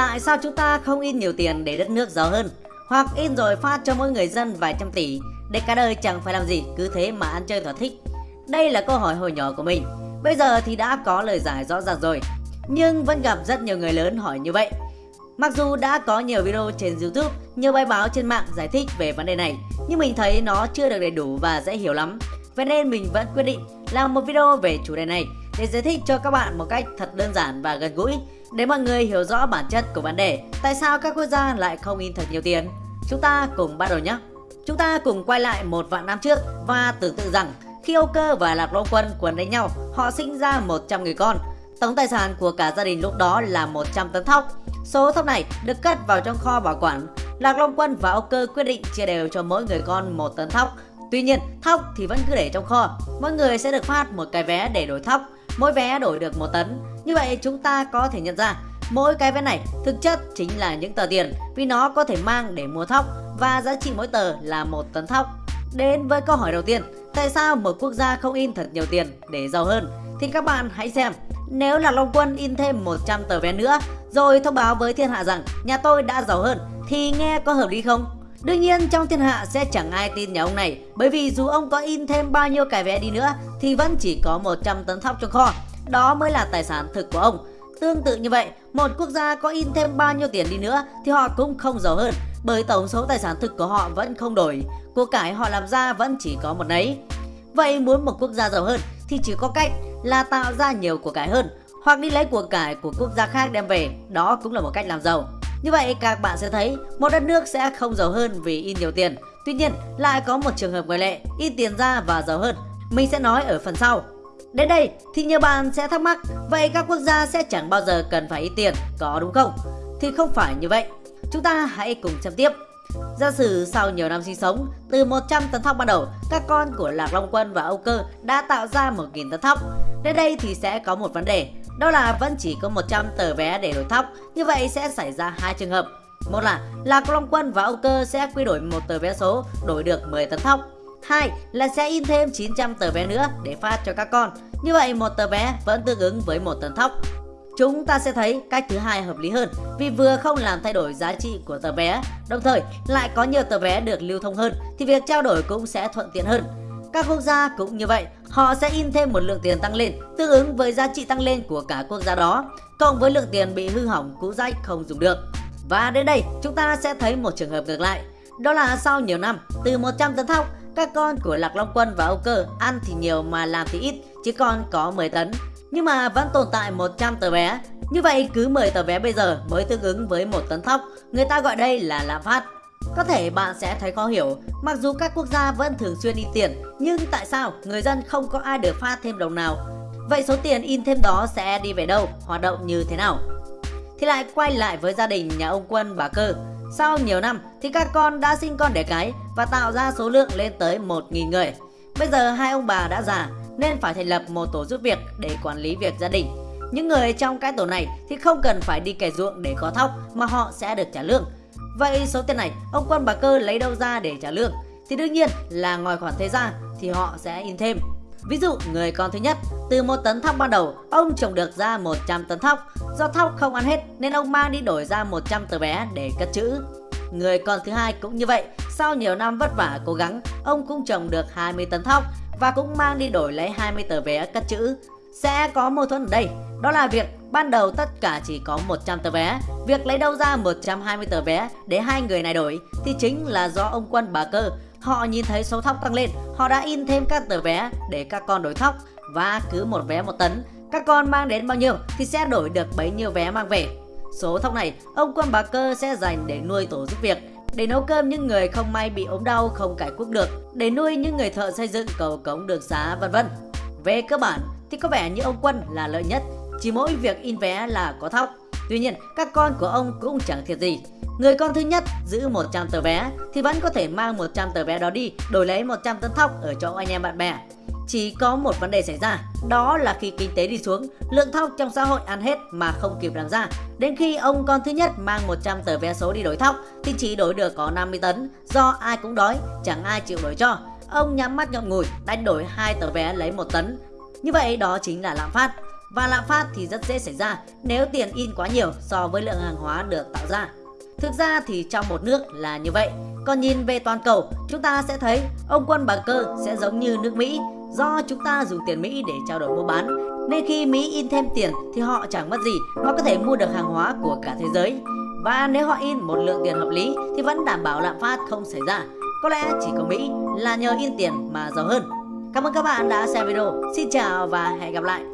Tại sao chúng ta không in nhiều tiền để đất nước giàu hơn? Hoặc in rồi phát cho mỗi người dân vài trăm tỷ để cả đời chẳng phải làm gì cứ thế mà ăn chơi thỏa thích? Đây là câu hỏi hồi nhỏ của mình. Bây giờ thì đã có lời giải rõ ràng rồi. Nhưng vẫn gặp rất nhiều người lớn hỏi như vậy. Mặc dù đã có nhiều video trên YouTube, nhiều bài báo trên mạng giải thích về vấn đề này, nhưng mình thấy nó chưa được đầy đủ và dễ hiểu lắm. Vậy nên mình vẫn quyết định làm một video về chủ đề này để giải thích cho các bạn một cách thật đơn giản và gần gũi để mọi người hiểu rõ bản chất của vấn đề. Tại sao các quốc gia lại không in thật nhiều tiền? Chúng ta cùng bắt đầu nhé. Chúng ta cùng quay lại một vạn năm trước và tưởng tượng rằng khi Âu Cơ và Lạc Long Quân quấn đánh nhau, họ sinh ra 100 người con. Tổng tài sản của cả gia đình lúc đó là 100 tấn thóc. Số thóc này được cất vào trong kho bảo quản. Lạc Long Quân và Âu Cơ quyết định chia đều cho mỗi người con một tấn thóc. Tuy nhiên, thóc thì vẫn cứ để trong kho. Mỗi người sẽ được phát một cái vé để đổi thóc. Mỗi vé đổi được một tấn. Như vậy chúng ta có thể nhận ra mỗi cái vé này thực chất chính là những tờ tiền vì nó có thể mang để mua thóc và giá trị mỗi tờ là một tấn thóc. Đến với câu hỏi đầu tiên, tại sao một quốc gia không in thật nhiều tiền để giàu hơn? Thì các bạn hãy xem, nếu là Long Quân in thêm 100 tờ vé nữa rồi thông báo với thiên hạ rằng nhà tôi đã giàu hơn thì nghe có hợp lý không? Đương nhiên trong thiên hạ sẽ chẳng ai tin nhà ông này bởi vì dù ông có in thêm bao nhiêu cái vé đi nữa thì vẫn chỉ có 100 tấn thóc trong kho. Đó mới là tài sản thực của ông. Tương tự như vậy, một quốc gia có in thêm bao nhiêu tiền đi nữa thì họ cũng không giàu hơn bởi tổng số tài sản thực của họ vẫn không đổi, của cải họ làm ra vẫn chỉ có một nấy. Vậy muốn một quốc gia giàu hơn thì chỉ có cách là tạo ra nhiều của cải hơn hoặc đi lấy của cải của quốc gia khác đem về, đó cũng là một cách làm giàu. Như vậy các bạn sẽ thấy một đất nước sẽ không giàu hơn vì in nhiều tiền. Tuy nhiên lại có một trường hợp ngoại lệ, in tiền ra và giàu hơn. Mình sẽ nói ở phần sau. Đến đây thì nhiều bạn sẽ thắc mắc Vậy các quốc gia sẽ chẳng bao giờ cần phải ít tiền Có đúng không? Thì không phải như vậy Chúng ta hãy cùng xem tiếp Giả sử sau nhiều năm sinh sống, từ 100 tấn thóc ban đầu, các con của Lạc Long Quân và Âu Cơ đã tạo ra 1.000 tấn thóc. Đến đây thì sẽ có một vấn đề, đó là vẫn chỉ có 100 tờ vé để đổi thóc, như vậy sẽ xảy ra hai trường hợp. Một là Lạc Long Quân và Âu Cơ sẽ quy đổi một tờ vé số đổi được 10 tấn thóc. Hai là sẽ in thêm 900 tờ vé nữa để phát cho các con. Như vậy một tờ vé vẫn tương ứng với một tấn thóc. Chúng ta sẽ thấy cách thứ hai hợp lý hơn vì vừa không làm thay đổi giá trị của tờ vé, đồng thời lại có nhiều tờ vé được lưu thông hơn thì việc trao đổi cũng sẽ thuận tiện hơn. Các quốc gia cũng như vậy, họ sẽ in thêm một lượng tiền tăng lên tương ứng với giá trị tăng lên của cả quốc gia đó, cộng với lượng tiền bị hư hỏng cũ rách không dùng được. Và đến đây chúng ta sẽ thấy một trường hợp ngược lại, đó là sau nhiều năm, từ 100 tấn thóc, các con của Lạc Long Quân và Âu Cơ ăn thì nhiều mà làm thì ít, chỉ còn có 10 tấn nhưng mà vẫn tồn tại 100 tờ vé. Như vậy cứ 10 tờ vé bây giờ mới tương ứng với một tấn thóc, người ta gọi đây là lạm phát. Có thể bạn sẽ thấy khó hiểu, mặc dù các quốc gia vẫn thường xuyên in tiền, nhưng tại sao người dân không có ai được phát thêm đồng nào? Vậy số tiền in thêm đó sẽ đi về đâu, hoạt động như thế nào? Thì lại quay lại với gia đình nhà ông Quân bà Cơ. Sau nhiều năm thì các con đã sinh con đẻ cái và tạo ra số lượng lên tới 1.000 người. Bây giờ hai ông bà đã già nên phải thành lập một tổ giúp việc để quản lý việc gia đình. Những người trong cái tổ này thì không cần phải đi kẻ ruộng để có thóc mà họ sẽ được trả lương. Vậy số tiền này ông quân bà cơ lấy đâu ra để trả lương? Thì đương nhiên là ngoài khoản thế ra thì họ sẽ in thêm. Ví dụ người con thứ nhất, từ một tấn thóc ban đầu, ông trồng được ra 100 tấn thóc. Do thóc không ăn hết nên ông mang đi đổi ra 100 tờ vé để cất trữ. Người con thứ hai cũng như vậy, sau nhiều năm vất vả cố gắng, ông cũng trồng được 20 tấn thóc và cũng mang đi đổi lấy 20 tờ vé cất chữ. Sẽ có mâu thuẫn ở đây, đó là việc ban đầu tất cả chỉ có 100 tờ vé, việc lấy đâu ra 120 tờ vé để hai người này đổi thì chính là do ông quân bà cơ. Họ nhìn thấy số thóc tăng lên, họ đã in thêm các tờ vé để các con đổi thóc và cứ một vé một tấn, các con mang đến bao nhiêu thì sẽ đổi được bấy nhiêu vé mang về. Số thóc này, ông quân bà cơ sẽ dành để nuôi tổ giúp việc để nấu cơm những người không may bị ốm đau không cải quốc được, để nuôi những người thợ xây dựng cầu cống đường xá vân vân. Về cơ bản thì có vẻ như ông Quân là lợi nhất, chỉ mỗi việc in vé là có thóc. Tuy nhiên, các con của ông cũng chẳng thiệt gì. Người con thứ nhất giữ 100 tờ vé thì vẫn có thể mang 100 tờ vé đó đi đổi lấy 100 tấn thóc ở chỗ anh em bạn bè. Chỉ có một vấn đề xảy ra, đó là khi kinh tế đi xuống, lượng thóc trong xã hội ăn hết mà không kịp làm ra. Đến khi ông con thứ nhất mang 100 tờ vé số đi đổi thóc thì chỉ đổi được có 50 tấn, do ai cũng đói, chẳng ai chịu đổi cho. Ông nhắm mắt nhọn ngùi, đánh đổi hai tờ vé lấy một tấn. Như vậy đó chính là lạm phát và lạm phát thì rất dễ xảy ra nếu tiền in quá nhiều so với lượng hàng hóa được tạo ra. Thực ra thì trong một nước là như vậy, còn nhìn về toàn cầu, chúng ta sẽ thấy ông quân bà cơ sẽ giống như nước Mỹ do chúng ta dùng tiền Mỹ để trao đổi mua bán. Nên khi Mỹ in thêm tiền thì họ chẳng mất gì mà có thể mua được hàng hóa của cả thế giới. Và nếu họ in một lượng tiền hợp lý thì vẫn đảm bảo lạm phát không xảy ra. Có lẽ chỉ có Mỹ là nhờ in tiền mà giàu hơn. Cảm ơn các bạn đã xem video. Xin chào và hẹn gặp lại.